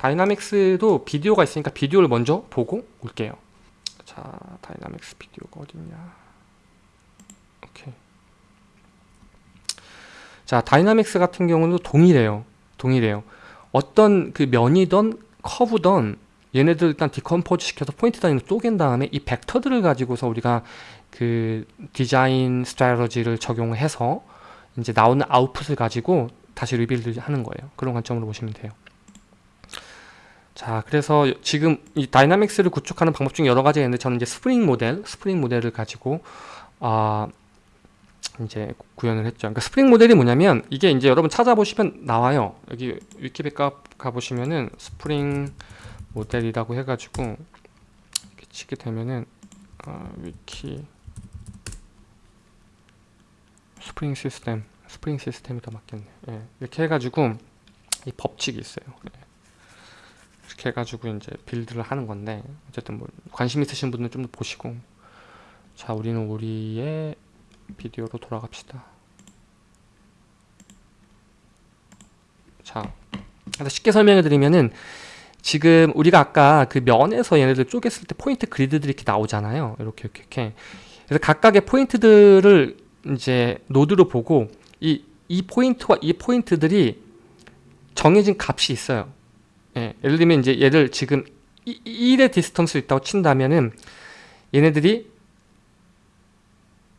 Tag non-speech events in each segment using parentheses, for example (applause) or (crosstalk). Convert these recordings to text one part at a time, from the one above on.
dynamics도 비디오가 있으니까 비디오를 먼저 보고 올게요. 자, dynamics 비디오가 어딨냐. 자, dynamics 같은 경우는 동일해요. 동일해요. 어떤 그 면이던 커브던 얘네들 일단 decompose 시켜서 포인트 단위로 쪼갠 다음에 이 벡터들을 가지고서 우리가 그 design strategy를 적용해서 이제 나오는 아웃풋을 가지고 다시 rebuild 하는 거예요. 그런 관점으로 보시면 돼요. 자, 그래서 지금 이 dynamics를 구축하는 방법 중에 여러 가지가 있는데 저는 이제 스프링 모델, 스프링 모델을 가지고 아 이제 구현을 했죠. 그러니까 스프링 모델이 뭐냐면 이게 이제 여러분 찾아보시면 나와요. 여기 위키백과 가보시면은 스프링 모델이라고 해가지고 이렇게 치게 되면은 어, 위키 스프링 시스템 스프링 시스템이 더 맞겠네. 예, 이렇게 해가지고 이 법칙이 있어요. 예. 이렇게 해가지고 이제 빌드를 하는 건데 어쨌든 뭐 관심 있으신 분들은 좀 더 보시고 자 우리는 우리의 비디오로 돌아갑시다. 자, 쉽게 설명해 드리면은 지금 우리가 아까 그 면에서 얘네들 쪼갰을 때 포인트 그리드들이 이렇게 나오잖아요. 이렇게 이렇게 이렇게. 그래서 각각의 포인트들을 이제 노드로 보고 이, 이 포인트와 이 포인트들이 정해진 값이 있어요. 예, 예를 들면 이제 얘를 지금 1의 distance 있다고 친다면은 얘네들이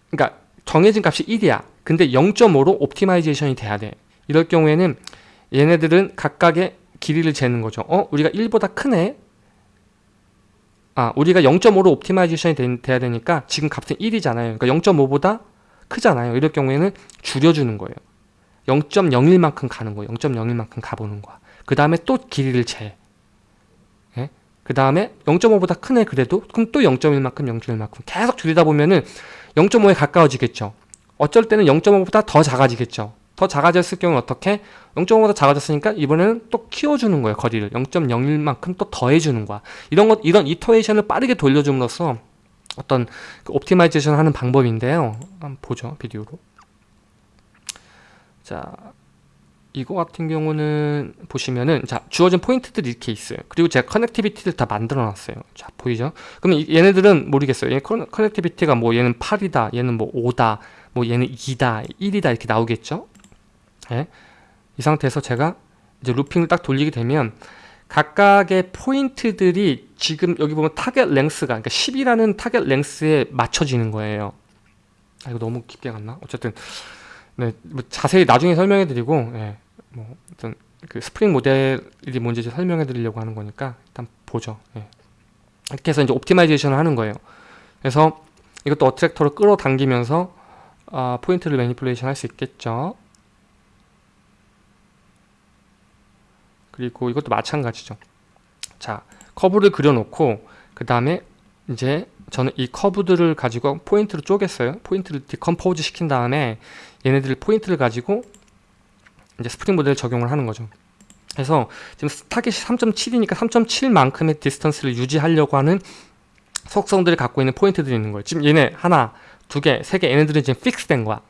그러니까 정해진 값이 1이야. 근데 0.5로 optimization이 돼야 돼. 이럴 경우에는 얘네들은 각각의 길이를 재는 거죠. 어? 우리가 1보다 크네? 아, 우리가 0.5로 optimization이 되, 돼야 되니까 지금 값은 1이잖아요. 그러니까 0.5보다 크잖아요. 이럴 경우에는 줄여주는 거예요. 0.01만큼 가는 거예요. 0.01만큼 가보는 거야. 그 다음에 또 길이를 재. 예? 그 다음에 0.5보다 크네 그래도 그럼 또 0.1만큼 0.1만큼 계속 줄이다 보면은 0.5에 가까워지겠죠. 어쩔 때는 0.5보다 더 작아지겠죠. 더 작아졌을 경우는 어떻게? 0.5보다 작아졌으니까 이번에는 또 키워주는 거예요. 거리를 0.01만큼 또 더해주는 거야. 이런 것 이런 이터레이션을 빠르게 돌려줌으로써 어떤 그 optimization 하는 방법인데요. 한번 보죠 비디오로. 자 이거 같은 경우는 보시면은 자 주어진 포인트들이 이렇게 있어요. 그리고 제가 connectivity를 다 만들어 놨어요. 자 보이죠? 그럼 얘네들은 모르겠어요. 얘 connectivity가 뭐 얘는 8이다 얘는 뭐 5다 뭐 얘는 2다 1이다 이렇게 나오겠죠? 예? 이 상태에서 제가 이제 looping을 딱 돌리게 되면 각각의 포인트들이 지금 여기 보면 target length가 그러니까 10이라는 target length에 맞춰지는 거예요. 아 이거 너무 깊게 갔나? 어쨌든 네, 뭐 자세히 나중에 설명해 드리고 예, 뭐 어떤 그 스프링 모델이 뭔지 설명해 드리려고 하는 거니까 일단 보죠. 예. 이렇게 해서 이제 optimization을 하는 거예요. 그래서 이것도 attractor로 끌어당기면서 어, 포인트를 manipulation 할 수 있겠죠? 그리고 이것도 마찬가지죠. 자 커브를 그려놓고 그 다음에 이제 저는 이 커브들을 가지고 포인트를 쪼갰어요. 포인트를 decompose 시킨 다음에 얘네들 포인트를 가지고 이제 스프링 모델을 적용을 하는 거죠. 그래서 지금 타겟이 3.7이니까 3.7만큼의 distance를 유지하려고 하는 속성들을 갖고 있는 포인트들이 있는 거예요. 지금 얘네 하나, 두 개, 세 개 얘네들은 지금 fix 된 거야.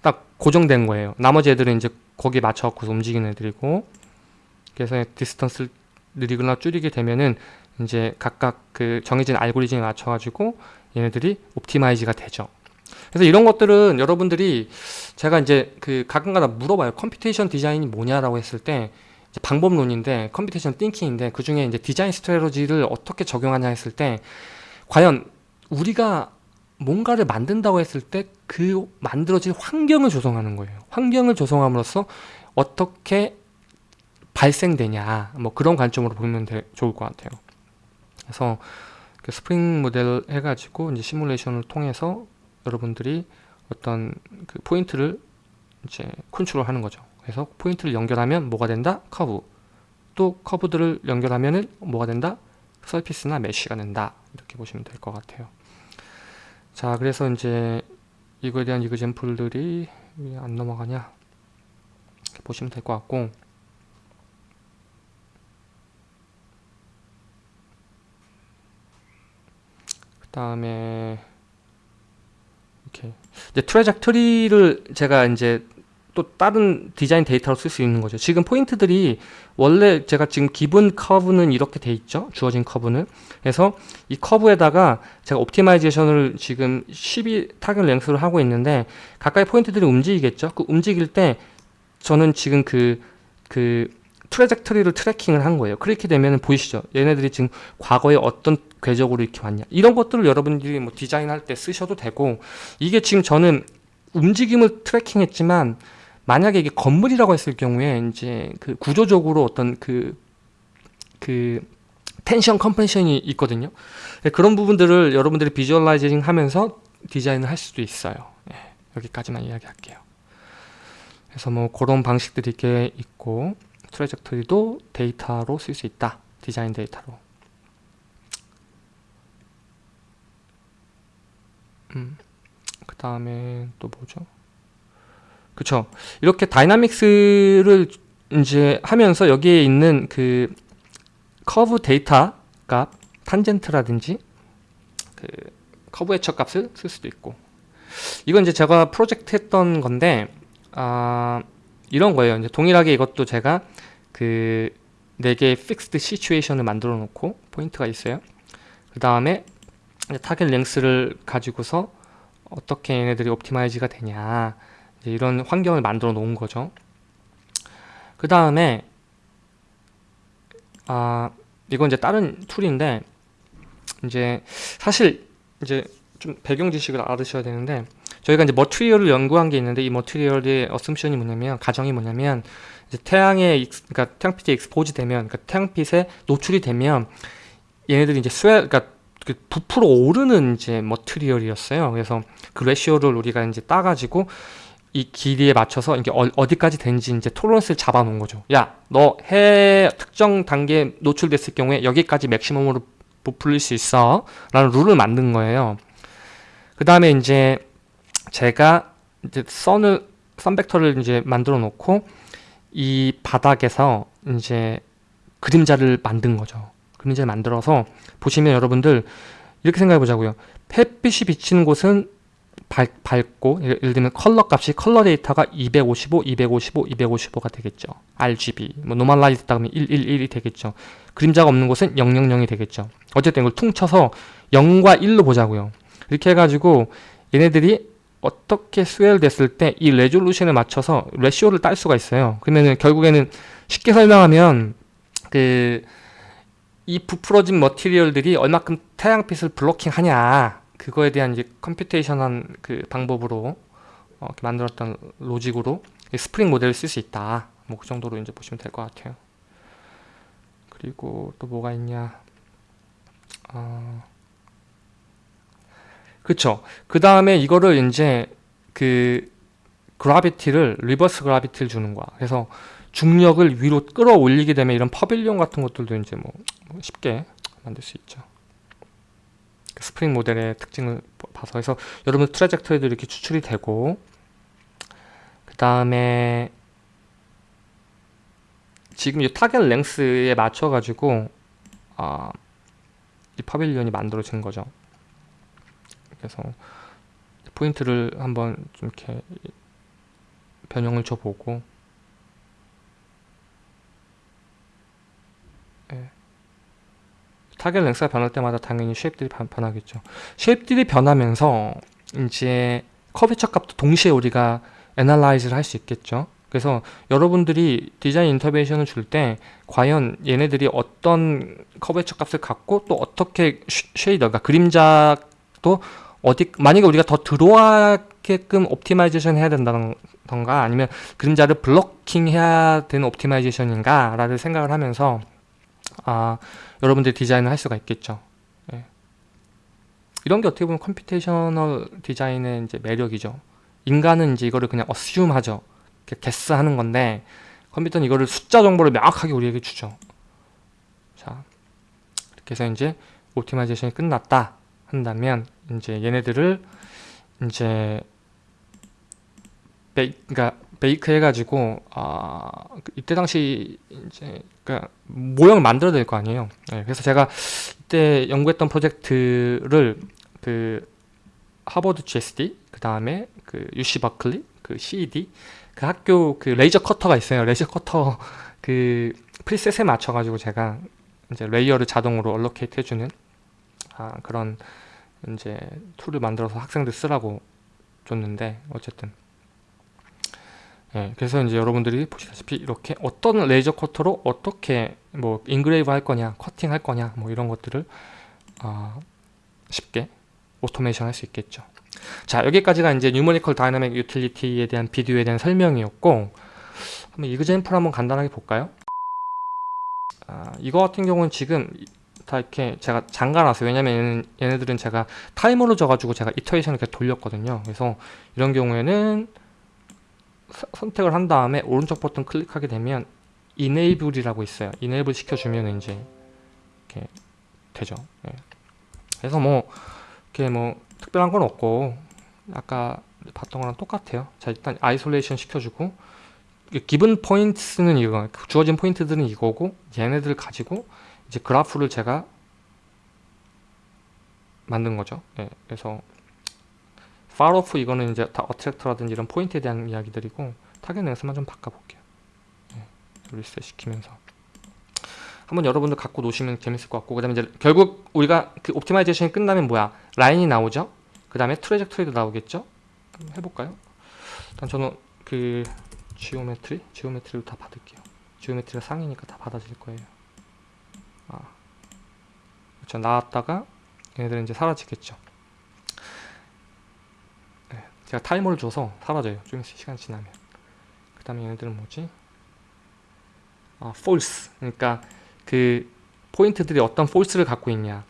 딱 고정된 거예요. 나머지 애들은 이제 거기에 맞춰갖고 움직이는 애들이고 그래서 distance를 늘이거나 줄이게 되면은 이제 각각 그 정해진 알고리즘에 맞춰가지고 얘네들이 optimize가 되죠. 그래서 이런 것들은 여러분들이 제가 이제 그 가끔가다 물어봐요. computation design이 뭐냐라고 했을 때 방법론인데 computation thinking인데 그 중에 이제 design strategy를 어떻게 적용하냐 했을 때 과연 우리가 뭔가를 만든다고 했을 때 그 만들어질 환경을 조성하는 거예요. 환경을 조성함으로써 어떻게 발생되냐 뭐 그런 관점으로 보면 되, 좋을 것 같아요. 그래서 그 스프링 모델 해가지고 이제 시뮬레이션을 통해서 여러분들이 어떤 그 포인트를 이제 컨트롤 하는 거죠. 그래서 포인트를 연결하면 뭐가 된다? 커브. 또 커브들을 연결하면은 뭐가 된다? surface나 mesh가 된다. 이렇게 보시면 될 것 같아요. 자, 그래서 이제 이거에 대한 example들이 왜 안 넘어가냐? 이렇게 보시면 될 것 같고 다음에 이렇게 이제 trajectory를 제가 이제 또 다른 디자인 데이터로 쓸 수 있는 거죠. 지금 포인트들이 원래 제가 지금 기본 커브는 이렇게 돼 있죠. 주어진 커브는. 그래서 이 커브에다가 제가 optimization을 지금 12 target length로 하고 있는데 가까이 포인트들이 움직이겠죠. 그 움직일 때 저는 지금 그, 그 trajectory를 tracking을 한 거예요. 그렇게 되면 보이시죠? 얘네들이 지금 과거에 어떤 궤적으로 이렇게 왔냐. 이런 것들을 여러분들이 뭐 디자인할 때 쓰셔도 되고 이게 지금 저는 움직임을 tracking했지만 만약에 이게 건물이라고 했을 경우에 이제 그 구조적으로 어떤 그, 그 tension compression이 있거든요. 네, 그런 부분들을 여러분들이 visualizing 하면서 디자인을 할 수도 있어요. 네, 여기까지만 이야기할게요. 그래서 뭐 그런 방식들이 이렇게 있고 trajectory도 데이터로 쓸 수 있다. 디자인 데이터로. 음, 그 다음에 또 뭐죠? 그쵸. 이렇게 dynamics를 이제 하면서 여기에 있는 그 커브 데이터 값, 탄젠트라든지 그 curvature 값을 쓸 수도 있고 이건 이제 제가 프로젝트 했던 건데 아 이런 거예요. 이제 동일하게 이것도 제가 그 4개의 fixed situation을 만들어 놓고 포인트가 있어요. 그 다음에 target length를 가지고서 어떻게 얘네들이 optimize가 되냐 이런 환경을 만들어 놓은 거죠. 그 다음에 아 이건 이제 다른 툴인데 이제 사실 이제 좀 배경 지식을 알으셔야 되는데 저희가 이제 material을 연구한 게 있는데 이 material의 assumption이 뭐냐면 가정이 뭐냐면 이제 태양에 그러니까 태양빛에 expose 되면 그러니까 태양빛에 노출이 되면 얘네들이 이제 스웨 그러니까 그 부풀어 오르는 이제 머티리얼이었어요. 그래서 그 레시오를 우리가 이제 따가지고 이 길이에 맞춰서 이게 어, 디까지 되는지 이제 토론스를 잡아 놓은 거죠. 야, 너 해 특정 단계에 노출됐을 경우에 여기까지 맥시멈으로 부풀릴 수 있어. 라는 룰을 만든 거예요. 그 다음에 이제 제가 이제 선을 선 벡터를 이제 만들어 놓고 이 바닥에서 이제 그림자를 만든 거죠. 그림자를 만들어서 보시면 여러분들 이렇게 생각해 보자고요. 햇빛이 비치는 곳은 밝, 밝고 예를 들면 컬러 값이 컬러 데이터가 255, 255, 255가 되겠죠. RGB 뭐 normalize 그러면 111이 되겠죠. 그림자가 없는 곳은 000이 되겠죠. 어쨌든 이걸 퉁쳐서 0과 1로 보자고요. 이렇게 해가지고 얘네들이 어떻게 스케일 됐을 때 이 resolution에 맞춰서 ratio를 딸 수가 있어요. 그러면은 결국에는 쉽게 설명하면 그 이 부풀어진 material들이 얼마큼 태양빛을 blocking 하냐 그거에 대한 이제 computation한 그 방법으로 어, 만들었던 로직으로 스프링 모델을 쓸 수 있다. 뭐 그 정도로 이제 보시면 될 것 같아요. 그리고 또 뭐가 있냐? 어, 그쵸. 그 다음에 이거를 이제 그 gravity를 reverse gravity를 주는 거야. 그래서 중력을 위로 끌어올리게 되면 이런 pavilion 같은 것들도 이제 뭐 쉽게 만들 수 있죠. 그 스프링 모델의 특징을 봐서 해서 여러분 trajectory도 이렇게 추출이 되고 그 다음에 지금 이 target length에 맞춰 가지고 아, 이 pavilion이 만들어진 거죠. 그래서 포인트를 한번 좀 이렇게 변형을 줘보고 예. target length가 변할 때마다 당연히 shape들이 변하겠죠. shape들이 변하면서 이제 curvature 값도 동시에 우리가 analyze를 할 수 있겠죠. 그래서 여러분들이 디자인 인터베이션을 줄 때 과연 얘네들이 어떤 curvature 값을 갖고 또 어떻게 shadow, 그러니까 그림자도 어디 만약에 우리가 더 들어와게끔 optimization 해야 된다던가 아니면 그림자를 blocking 해야 되는 optimization인가 라를 생각을 하면서 아 여러분들 디자인을 할 수가 있겠죠. 예. 이런 게 어떻게 보면 computational design의 이제 매력이죠. 인간은 이제 이거를 그냥 assume 하죠 guess 하는 건데 컴퓨터는 이거를 숫자 정보를 명확하게 우리에게 주죠. 자 이렇게 해서 이제 optimization이 끝났다 한다면 이제 얘네들을 이제 베이, 그러니까 bake 해가지고 아 이때 당시 이제 그러니까 모형을 만들어야 될 거 아니에요. 네, 그래서 제가 이때 연구했던 프로젝트를 그 하버드 GSD 그 다음에 그 UC 버클리 그 CED 그 학교 그 레이저 커터가 있어요. 레이저 커터 (laughs) 그 preset에 맞춰가지고 제가 이제 layer를 자동으로 allocate 해주는 아, 그런 이제 툴을 만들어서 학생들 쓰라고 줬는데 어쨌든 예, 그래서 이제 여러분들이 보시다시피 이렇게 어떤 레이저 커터로 어떻게 뭐 engrave 할 거냐, 커팅 할 거냐, 뭐 이런 것들을 어, 쉽게 automation 할 수 있겠죠. 자, 여기까지가 이제 numerical dynamic utility에 대한 비디오에 대한 설명이었고 한번 이그젠플 한번 간단하게 볼까요? 아, 이거 같은 경우는 지금 다 이렇게 제가 잠가놨어요. 왜냐면 얘는, 얘네들은 제가 타이머로 줘가지고 제가 이터레이션을 이렇게 돌렸거든요. 그래서 이런 경우에는 서, 선택을 한 다음에 오른쪽 버튼 클릭하게 되면 enable이라고 있어요. enable 시켜주면 이제 이렇게 되죠. 예. 그래서 뭐 이렇게 뭐 특별한 건 없고 아까 봤던 거랑 똑같아요. 자 일단 isolation 시켜주고 기본 포인트는 이거 주어진 포인트들은 이거고 얘네들 가지고 이제 그래프를 제가 만든 거죠. 예, 그래서 falloff 이거는 이제 다 attractor라든지 이런 포인트에 대한 이야기들이고 target length만 좀 바꿔볼게요. 예, 리셋 시키면서. 한번 여러분들 갖고 노시면 재밌을 것 같고 그 다음에 이제 결국 우리가 그 optimization이 끝나면 뭐야? 라인이 나오죠? 그 다음에 trajectory도 나오겠죠? 해볼까요? 일단 저는 그 geometry geometry로 다 받을게요. geometry가 상이니까 다 받아질 거예요. 아 그렇죠 나왔다가 얘네들은 이제 사라지겠죠. 네, 제가 타이머를 줘서 사라져요. 좀 시간 지나면. 그 다음에 얘네들은 뭐지? 아 force. 그러니까 그 포인트들이 어떤 force를 갖고 있냐.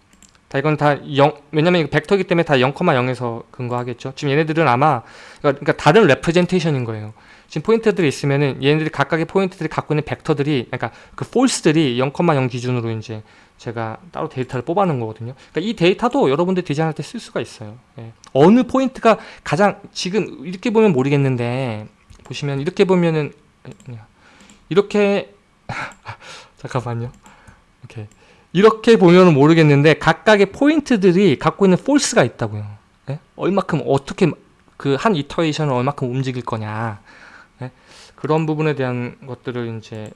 다 이건 다 0, 왜냐면 벡터이기 때문에 다 0,0에서 근거하겠죠. 지금 얘네들은 아마 그러니까 다른 representation인 거예요. 지금 포인트들이 있으면은 얘네들이 각각의 포인트들이 갖고 있는 벡터들이 그러니까 그 force들이 0,0 기준으로 이제 제가 따로 데이터를 뽑아놓은 거거든요 그러니까 이 데이터도 여러분들 디자인할 때 쓸 수가 있어요 예. 어느 포인트가 가장 지금 이렇게 보면 모르겠는데 보시면 이렇게 보면은 이렇게 (laughs) 잠깐만요 이렇게 이렇게 보면 모르겠는데 각각의 포인트들이 갖고 있는 force가 있다고요. 네? 얼마큼 어떻게 그 한 iteration을 얼마큼 움직일 거냐 네? 그런 부분에 대한 것들을 이제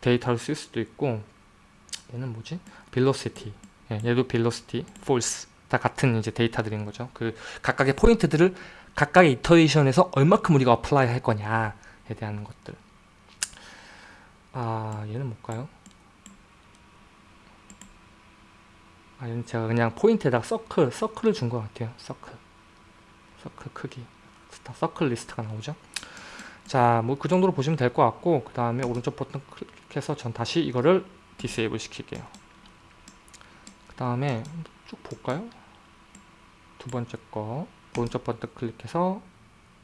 데이터를 쓸 수도 있고 얘는 뭐지? Velocity 예, 얘도 velocity, force 다 같은 이제 데이터들인 거죠. 그 각각의 포인트들을 각각의 iteration에서 얼마큼 우리가 apply 할 거냐에 대한 것들. 아 얘는 뭘까요? 아니 제가 그냥 포인트에다가 서클, 서클을 준 것 같아요. 서클. 서클 크기. 다 서클 리스트가 나오죠. 자, 뭐 그 정도로 보시면 될 것 같고 그 다음에 오른쪽 버튼 클릭해서 전 다시 이거를 disable 시킬게요. 그 다음에 쭉 볼까요? 두 번째 거 오른쪽 버튼 클릭해서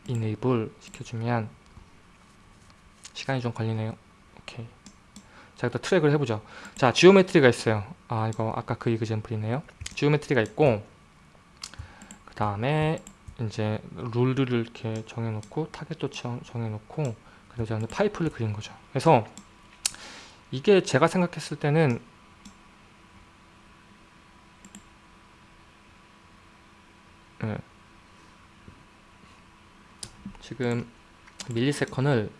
enable 시켜주면 시간이 좀 걸리네요. 오케이. 자, 일단 트랙을 해보죠. 자, geometry가 있어요. 아, 이거 아까 그 example이네요. geometry가 있고, 그 다음에 이제 룰들을 이렇게 정해놓고, 타겟도 정해놓고, 그리고 파이프를 그린 거죠. 그래서 이게 제가 생각했을 때는 지금 millisecond를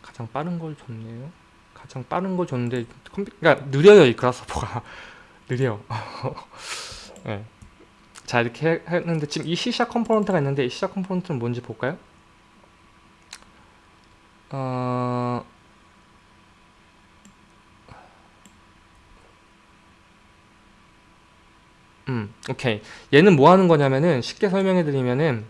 가장 빠른 걸 줬네요. 가장 빠른 걸 줬는데 컴퓨 그러니까 느려요 이 Grasshopper가 (laughs) 느려. (laughs) 네. 자 이렇게 했는데 지금 이 C샵 컴포넌트가 있는데 이 C샵 컴포넌트는 뭔지 볼까요? 어... 음, 오케이. 얘는 뭐 하는 거냐면은 쉽게 설명해 드리면은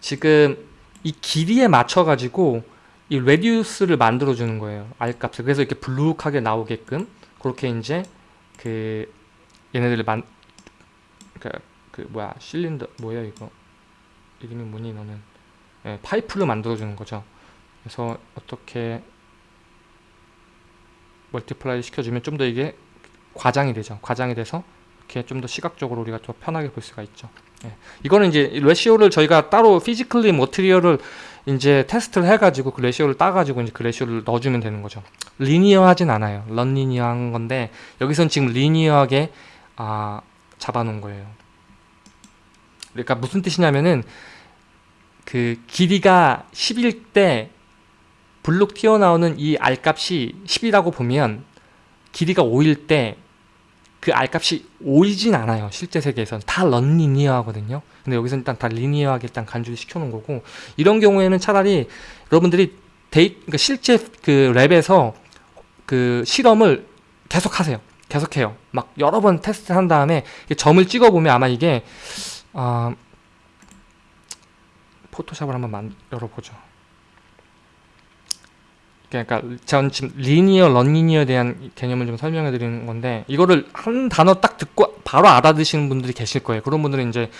지금 이 길이에 맞춰 가지고 이 레디우스를 만들어 주는 거예요. 알값을. 그래서 이렇게 블룩하게 나오게끔 그렇게 이제 그 얘네들을 만 그, 그 뭐야 실린더 뭐야 이거? 이름이 뭐니 너는? 예, 파이프를 만들어 주는 거죠. 그래서 어떻게 multiply 시켜주면 좀 더 이게 과장이 되죠. 과장이 돼서 이렇게 좀 더 시각적으로 우리가 더 편하게 볼 수가 있죠 예. 이거는 이제 ratio를 저희가 따로 physically material을 이제 테스트를 해가지고 그 ratio를 따가지고 이제 그 ratio를 넣어주면 되는 거죠. linear하진 않아요. nonlinear한 건데 여기선 지금 linear하게 아, 잡아놓은 거예요. 그러니까 무슨 뜻이냐면은 그 길이가 10일 때 볼록 튀어나오는 이 R값이 10이라고 보면 길이가 5일 때 그 R값이 5이진 않아요. 실제 세계에서는. 다 nonlinear하거든요. 근데 여기서 일단 다 linear하게 일단 간주를 시켜놓은 거고 이런 경우에는 차라리 여러분들이 데이, 그러니까 실제 그 랩에서 그 실험을 계속 하세요. 계속해요. 막 여러 번 테스트 한 다음에 점을 찍어보면 아마 이게 어, 포토샵을 한번 만, 열어보죠. 그러니까 전 지금 리니어, 런리니어에 대한 개념을 좀 설명해 드리는 건데 이거를 한 단어 딱 듣고 바로 알아듣시는 분들이 계실 거예요. 그런 분들은 이제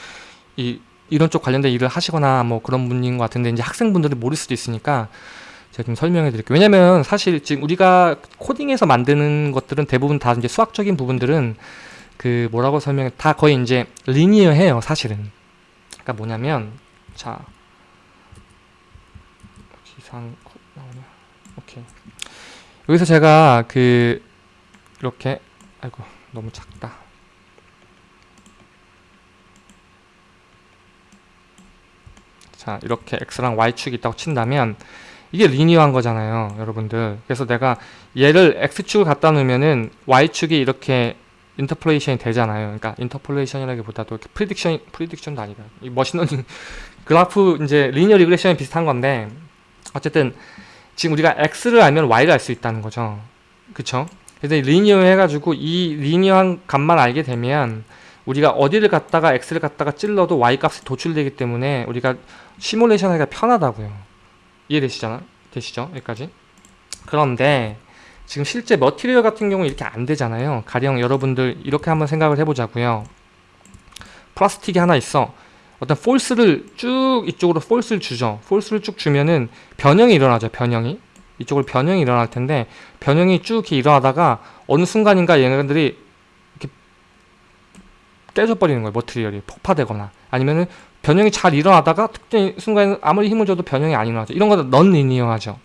이 이런 쪽 관련된 일을 하시거나 뭐 그런 분인 것 같은데 이제 학생분들이 모를 수도 있으니까 제가 좀 설명해 드릴게요. 왜냐면 사실 지금 우리가 코딩에서 만드는 것들은 대부분 다 이제 수학적인 부분들은 그 뭐라고 설명해 다 거의 이제 리니어해요, 사실은. 그러니까 뭐냐면 자 기상. 여기서 제가 그 이렇게 아이고 너무 작다. 자 이렇게 x랑 y축이 있다고 친다면 이게 리니어한 거잖아요 여러분들 그래서 내가 얘를 x축을 갖다 놓으면은 y축이 이렇게 interpolation이 되잖아요 그러니까 interpolation이라기보다도 prediction prediction도 아니다 이 머신러닝 (laughs) 그래프 이제 linear regression이 비슷한 건데 어쨌든 지금 우리가 x를 알면 y를 알 수 있다는 거죠. 그쵸? 그래서 linear 해가지고 이 리니어한 값만 알게 되면 우리가 어디를 갖다가 x를 갖다가 찔러도 y 값이 도출되기 때문에 우리가 시뮬레이션 하기가 편하다고요. 이해되시잖아? 되시죠? 여기까지? 그런데 지금 실제 material 같은 경우 이렇게 안 되잖아요. 가령 여러분들 이렇게 한번 생각을 해보자고요. 플라스틱이 하나 있어 어떤 force를 쭉 이쪽으로 force를 주죠 force를 쭉 주면은 변형이 일어나죠 변형이 이쪽으로 변형이 일어날 텐데 변형이 쭉 일어나다가 어느 순간인가 얘네들이 이렇게 깨져버리는 거예요 material이 폭파되거나 아니면은 변형이 잘 일어나다가 특정 순간에 아무리 힘을 줘도 변형이 안 일어나죠. 이런 거는 nonlinear하죠.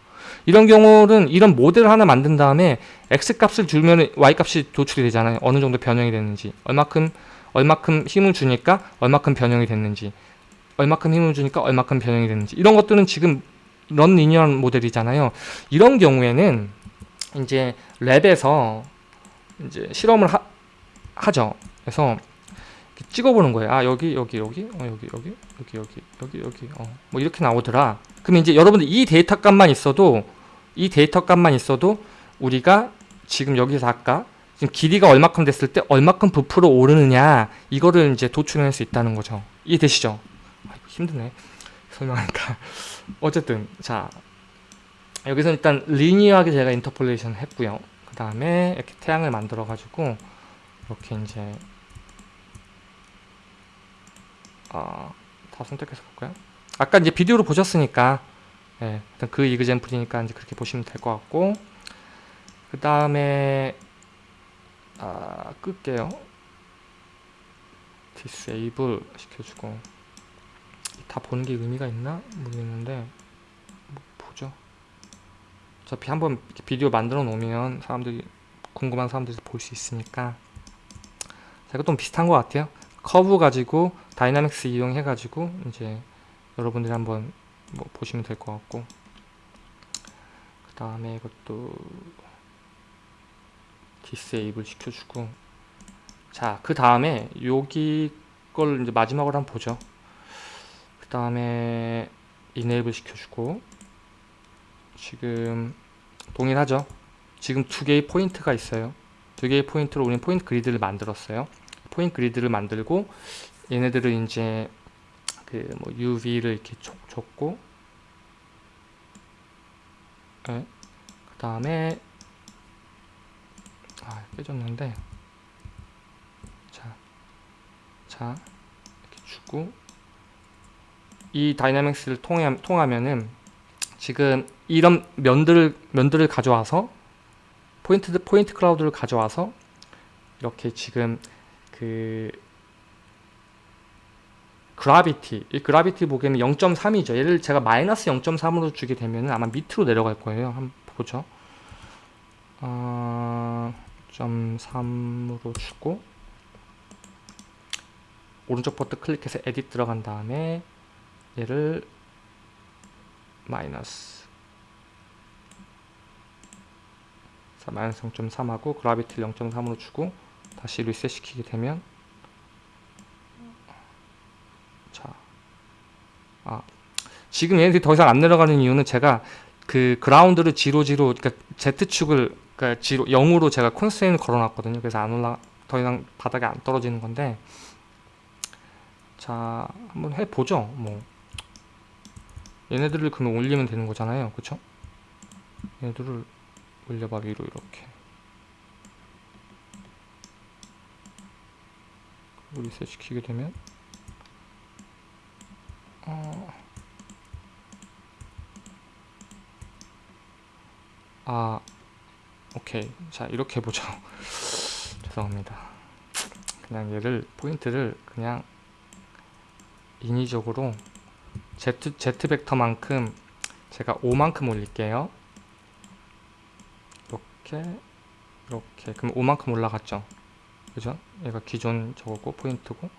이런 경우는 이런 모델을 하나 만든 다음에 x값을 주면 y값이 도출이 되잖아요. 어느 정도 변형이 됐는지 얼마큼 얼마큼 힘을 주니까 얼마큼 변형이 됐는지 얼마큼 힘을 주니까 얼마큼 변형이 됐는지 이런 것들은 지금 런 리니어한 모델이잖아요. 이런 경우에는 이제 랩에서 이제 실험을 하, 하죠. 그래서 찍어보는 거예요. 아 여기 여기 여기 어 여기 여기 여기 여기 여기 여기 어 뭐 이렇게 나오더라. 그럼 이제 여러분들 이 데이터 값만 있어도 이 데이터 값만 있어도 우리가 지금 여기서 아까 지금 길이가 얼마큼 됐을 때 얼마큼 부풀어 오르느냐 이거를 이제 도출해낼 수 있다는 거죠. 이해되시죠? 아이고 힘드네 설명하니까 (laughs) 어쨌든 자 여기서 일단 linear하게 제가 interpolation 했고요. 그 다음에 이렇게 태양을 만들어 가지고 이렇게 이제 어, 다 선택해서 볼까요? 아까 이제 비디오로 보셨으니까 예, 그 이그젠플이니까 이제 그렇게 보시면 될 것 같고 그 다음에 아, 끌게요. 디세이블 시켜주고. 다 보는 게 의미가 있나? 모르겠는데. 뭐 보죠. 어차피 한번 비디오 만들어 놓으면 사람들이 궁금한 사람들이 볼 수 있으니까. 자, 좀 비슷한 것 같아요. 커브 가지고 dynamics 이용해 가지고 이제 여러분들이 한번 뭐 보시면 될 것 같고. 그 다음에 이것도 disable 시켜주고. 자 그 다음에 여기 걸 이제 마지막으로 한번 보죠. 그 다음에 enable 시켜주고. 지금 동일하죠? 지금 두 개의 포인트가 있어요. 두 개의 포인트로 우리는 포인트 그리드를 만들었어요. 포인트 그리드를 만들고 얘네들을 이제 그 뭐 UV를 이렇게 줬, 줬고. 네. 그 다음에 아 깨졌는데. 자, 자 이렇게 주고. 이 dynamics를 통해, 통하면은 지금 이런 면들을 면들을 가져와서 포인트 point cloud를 가져와서 이렇게 지금 그 gravity 이 gravity 보기에는 0.3이죠. 얘를 제가 마이너스 0.3으로 주게 되면 아마 밑으로 내려갈 거예요. 한번 보죠. 어, 0.3으로 주고 오른쪽 버튼 클릭해서 에딧 들어간 다음에 얘를 마이너스. 자 마이너스 0.3하고 그라비티를 0.3으로 주고 다시 리셋 시키게 되면 자, 아 지금 얘네들이 더 이상 안 내려가는 이유는 제가 그 그라운드를 지로 지로 그러니까 Z축을 그러니까 지로 0으로 제가 콘스트레인을 걸어놨거든요. 그래서 안 올라 더 이상 바닥에 안 떨어지는 건데 자 한번 해보죠. 뭐 얘네들을 그러면 올리면 되는 거잖아요. 그쵸? 얘네들을 올려봐 위로 이렇게 리셋 시키게 되면 어... 아 오케이. 자 이렇게 해보죠. (laughs) 죄송합니다. 그냥 얘를 포인트를 그냥 인위적으로 Z, Z 벡터만큼 제가 5만큼 올릴게요. 이렇게 이렇게. 그럼 5만큼 올라갔죠? 그죠? 얘가 기존 저거고 포인트고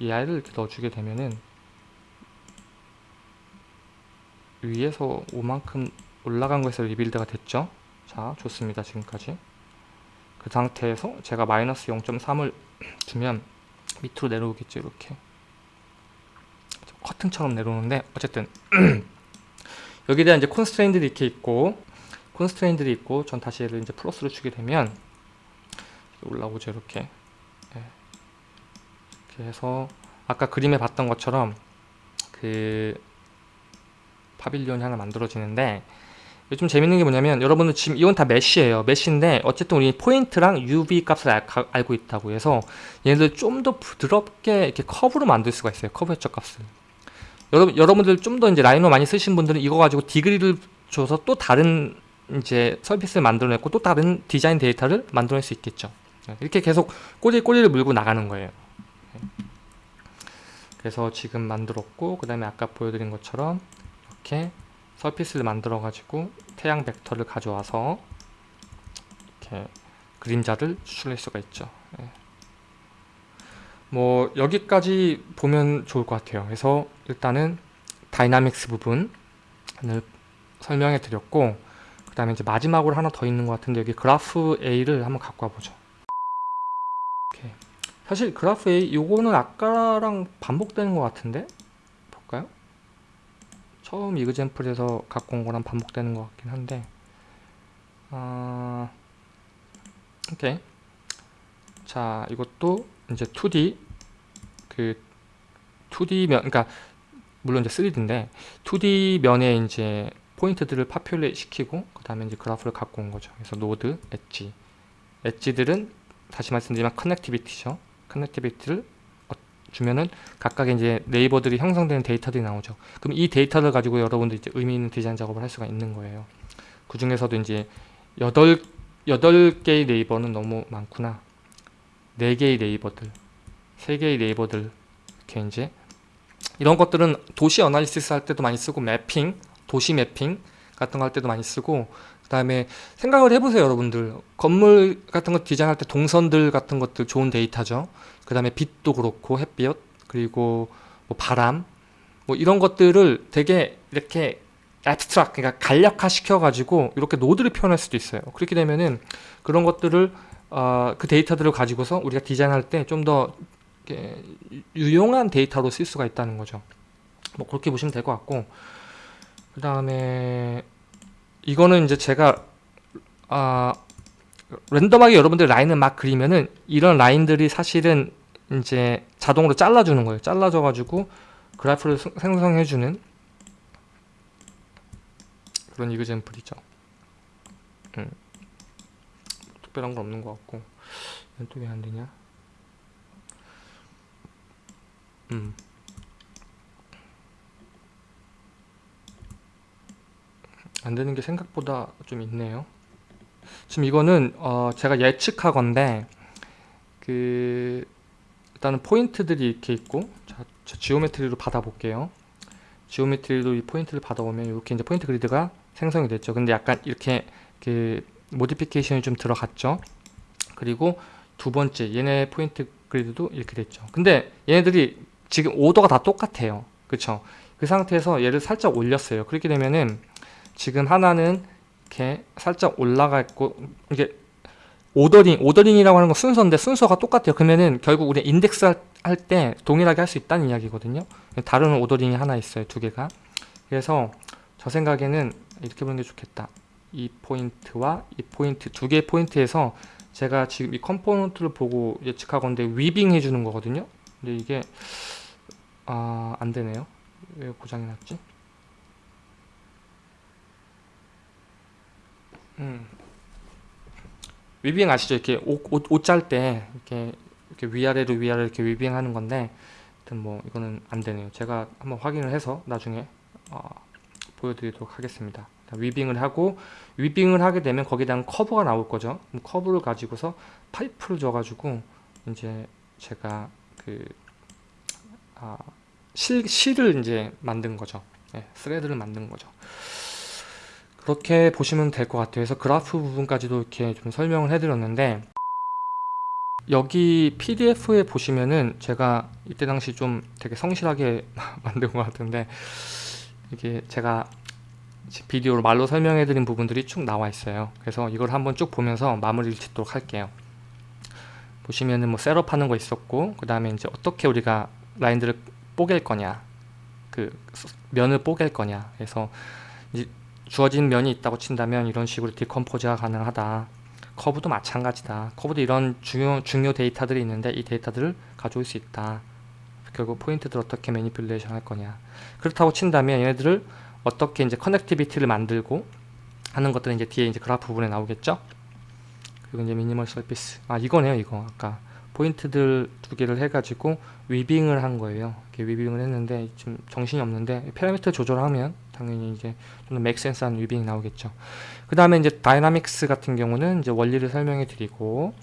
이 아이를 이렇게 넣어주게 되면은 위에서 5만큼 올라간 거에서 리빌드가 됐죠 자 좋습니다 지금까지. 그 상태에서 제가 마이너스 0.3을 주면 (clears throat) 밑으로 내려오겠죠 이렇게. 커튼처럼 내려오는데 어쨌든 (clears throat) 여기에 대한 이제 콘스트레인들이 이렇게 있고 콘스트레인들이 있고 전 다시 얘를 이제 플러스로 주게 되면 올라오죠 이렇게. 네. 이렇게 해서 아까 그림에 봤던 것처럼 그 pavilion이 하나 만들어지는데 좀 재밌는 게 뭐냐면 여러분은 지금 이건 다 mesh예요. mesh인데 어쨌든 우리 포인트랑 UV 값을 알, 알고 있다고 해서 얘네들 좀 더 부드럽게 이렇게 커브로 만들 수가 있어요. 커브 해적 값을. 여러분, 여러분들 좀 더 이제 Rhino 많이 쓰신 분들은 이거 가지고 degree를 줘서 또 다른 이제 서비스를 만들어냈고 또 다른 디자인 데이터를 만들어낼 수 있겠죠. 이렇게 계속 꼬리 꼬리를 물고 나가는 거예요. 그래서 지금 만들었고 그 다음에 아까 보여드린 것처럼 이렇게 서피스를 만들어 가지고 태양 벡터를 가져와서 이렇게 그림자를 추출할 수가 있죠 예. 뭐 여기까지 보면 좋을 것 같아요 그래서 일단은 dynamics 부분을 설명해 드렸고 그 다음에 이제 마지막으로 하나 더 있는 것 같은데 여기 그래프 A를 한번 갖고 와보죠. 사실 그래프 A 요거는 아까랑 반복되는 것 같은데 볼까요? 처음 example에서 갖고 온 거랑 반복되는 것 같긴 한데 아... 오케이 자 이것도 이제 2D 그 2D 면 그러니까 물론 이제 3D인데 2D 면에 이제 포인트들을 populate 시키고 그 다음에 이제 그래프를 갖고 온 거죠. 그래서 노드, 엣지. 엣지들은 다시 말씀드리면 connectivity죠. connectivity를 주면은 각각의 이제 neighbor들이 형성되는 데이터들이 나오죠. 그럼 이 데이터를 가지고 여러분들 이제 의미 있는 디자인 작업을 할 수가 있는 거예요. 그 중에서도 이제 여덟 여덟 개의 neighbor는 너무 많구나. 네 개의 neighbor들, 세 개의 neighbor들 이렇게 이제 이런 것들은 도시 analysis 할 때도 많이 쓰고 mapping, 도시 mapping 같은 거 할 때도 많이 쓰고 그 다음에 생각을 해보세요 여러분들. 건물 같은 거 디자인할 때 동선들 같은 것들 좋은 데이터죠. 그 다음에 빛도 그렇고 햇빛 그리고 뭐 바람 뭐 이런 것들을 되게 이렇게 abstract 그러니까 간략화 시켜 가지고 이렇게 노드를 표현할 수도 있어요. 그렇게 되면은 그런 것들을 어, 그 데이터들을 가지고서 우리가 디자인할 때 좀 더 유용한 데이터로 쓸 수가 있다는 거죠. 뭐 그렇게 보시면 될 것 같고 그 다음에 이거는 이제 제가 아 랜덤하게 여러분들 라인을 막 그리면은 이런 라인들이 사실은 이제 자동으로 잘라주는 거예요. 잘라줘 가지고 그래프를 생성해주는 그런 이그젠플이죠. 음. 특별한 건 없는 것 같고 또왜 안되냐 음. 안 되는 게 생각보다 좀 있네요. 지금 이거는 어 제가 예측하건데 그 일단은 포인트들이 이렇게 있고 자, 지오메트리로 받아볼게요. geometry로 이 포인트를 받아오면 이렇게 이제 포인트 그리드가 생성이 됐죠. 근데 약간 이렇게 그 modification이 좀 들어갔죠. 그리고 두 번째 얘네 포인트 그리드도 이렇게 됐죠. 근데 얘네들이 지금 오더가 다 똑같아요. 그쵸? 그 상태에서 얘를 살짝 올렸어요. 그렇게 되면은 지금 하나는 이렇게 살짝 올라가 있고 이게 ordering ordering이라고 하는 건 순서인데 순서가 똑같아요. 그러면은 결국 우리 인덱스 할 때 동일하게 할 수 있다는 이야기거든요. 다른 ordering이 하나 있어요. 두 개가. 그래서 저 생각에는 이렇게 보는 게 좋겠다. 이 포인트와 이 포인트 두 개의 포인트에서 제가 지금 이 component를 보고 예측하건데 weaving 해주는 거거든요. 근데 이게 아, 안 되네요. 왜 고장이 났지? 음. weaving 아시죠? 이렇게 옷짤때 이렇게 이렇게 위아래로 위아래 이렇게 weaving 하는 건데 뭐 이거는 안 되네요. 제가 한번 확인을 해서 나중에 어, 보여드리도록 하겠습니다. weaving을 하고 weaving을 하게 되면 거기에 대한 커브가 나올 거죠. 커브를 가지고서 파이프를 줘가지고 이제 제가 그 아, 실, 실을 이제 만든 거죠. 네, thread를 만든 거죠. 그렇게 보시면 될 것 같아요. 그래서 그래프 부분까지도 이렇게 좀 설명을 해드렸는데 여기 pdf에 보시면은 제가 이때 당시 좀 되게 성실하게 (laughs) 만든 것 같은데 이게 제가 비디오로 말로 설명해 드린 부분들이 쭉 나와 있어요 그래서 이걸 한번 쭉 보면서 마무리를 짓도록 할게요 보시면은 뭐 셋업 하는 거 있었고 그 다음에 이제 어떻게 우리가 라인들을 뽀갤 거냐 그 면을 뽀갤 거냐 그래서 주어진 면이 있다고 친다면 이런 식으로 decompose가 가능하다. 커브도 마찬가지다. 커브도 이런 중요, 중요 데이터들이 있는데 이 데이터들을 가져올 수 있다. 결국 포인트들 어떻게 manipulation 할 거냐. 그렇다고 친다면 얘네들을 어떻게 이제 connectivity를 만들고 하는 것들은 이제 뒤에 이제 그래프 부분에 나오겠죠? 그리고 이제 minimal surface. 아 이거네요 이거. 아까 포인트들 두 개를 해가지고 weaving을 한 거예요. 이렇게 weaving을 했는데 지금 정신이 없는데 parameter 조절하면 당연히 이제 좀 make sense한 weaving이 나오겠죠. 그 다음에 이제 dynamics 같은 경우는 이제 원리를 설명해 드리고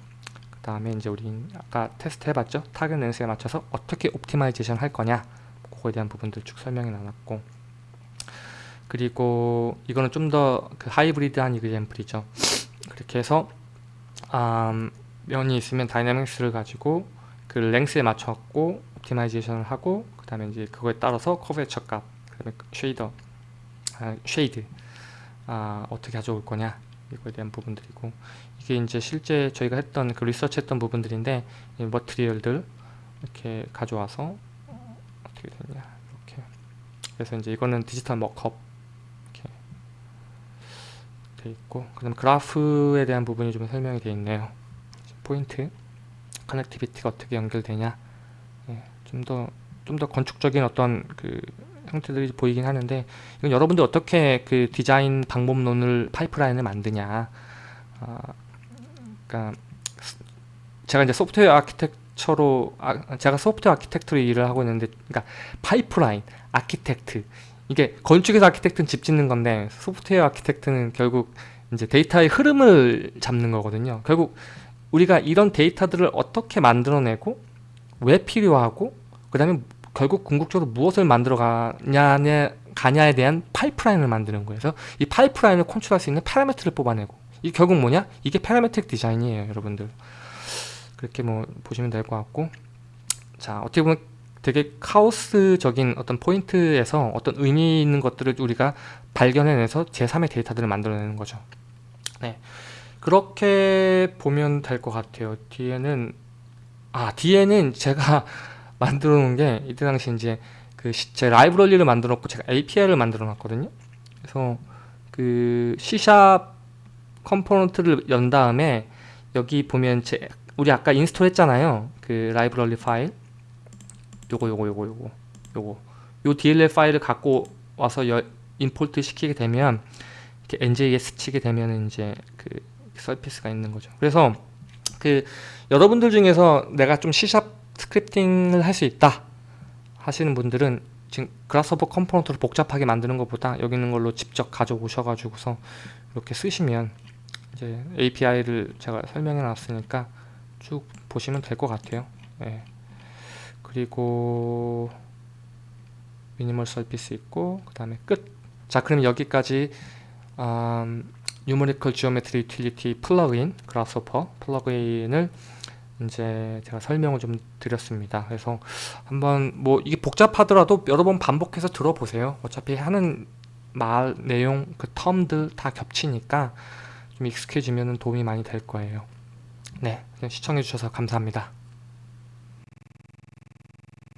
그 다음에 이제 우리 아까 테스트 해봤죠? 타겟 렌스에 맞춰서 어떻게 optimization 할 거냐? 그거에 대한 부분들 쭉 설명해 놨고. 그리고 이거는 좀 더 그 하이브리드한 example이죠. 그렇게 해서 음, 면이 있으면 dynamics를 가지고 그 length에 맞춰갖고 optimization을 하고 그 다음에 이제 그거에 따라서 curvature 값, 그 다음에 shader, 아, shade. 아, 어떻게 가져올 거냐? 이거에 대한 부분들이고. 이게 이제 실제 저희가 했던 그 리서치 했던 부분들인데 이 material들 이렇게 가져와서 어떻게 되냐 이렇게. 그래서 이제 이거는 디지털 mock-up 이렇게 돼 있고 그다음 그래프에 대한 부분이 좀 설명이 되어 있네요. point connectivity가 어떻게 연결되냐? 예, 좀더 좀 더 건축적인 어떤 그 형태들이 보이긴 하는데 이건 여러분들 어떻게 그 디자인 방법론을 파이프라인을 만드냐. 아, 그러니까 제가 이제 소프트웨어 아키텍처로 아, 제가 소프트웨어 architect로 일을 하고 있는데 그러니까 파이프라인 architect. 이게 건축에서 architect는 집 짓는 건데 소프트웨어 architect는 결국 이제 데이터의 흐름을 잡는 거거든요. 결국 우리가 이런 데이터들을 어떻게 만들어내고 왜 필요하고 그 다음에 결국 궁극적으로 무엇을 만들어 가냐에, 가냐에 대한 파이프라인을 만드는 거예요. 그래서 이 파이프라인을 컨트롤할 수 있는 parameter를 뽑아내고 이 결국 뭐냐? 이게 parametric design이에요, 여러분들. 그렇게 뭐 보시면 될 것 같고 자 어떻게 보면 되게 카오스적인 어떤 포인트에서 어떤 의미 있는 것들을 우리가 발견해내서 제3의 데이터들을 만들어내는 거죠. 네. 그렇게 보면 될 것 같아요. 뒤에는 아 뒤에는 제가 만들어 놓은 게 이때 당시 이제 그 제 라이브러리를 만들어 놓고 제가 API를 만들어 놨거든요. 그래서 그 C샵 component를 연 다음에 여기 보면 제 우리 아까 install 했잖아요. 그 라이브러리 파일 요거 요거 요거 요거 요거 요 DLL 파일을 갖고 와서 여, import 시키게 되면 이렇게 NJS 치게 되면 이제 그 surface가 있는 거죠. 그래서 그 여러분들 중에서 내가 좀 C샵 스크립팅을 할 수 있다 하시는 분들은 지금 Grasshopper component를 복잡하게 만드는 것보다 여기 있는 걸로 직접 가져오셔가지고서 이렇게 쓰시면 이제 API를 제가 설명해 놨으니까 쭉 보시면 될 것 같아요. 예. 그리고 minimal surface 있고 그 다음에 끝. 자 그럼 여기까지 음, Numerical Geometry plug-in Grasshopper plug-in을 이제 제가 설명을 좀 드렸습니다. 그래서 한번 뭐 이게 복잡하더라도 여러 번 반복해서 들어보세요. 어차피 하는 말 내용 그 텀들 다 겹치니까 좀 익숙해지면 도움이 많이 될 거예요. 네, 시청해 주셔서 감사합니다.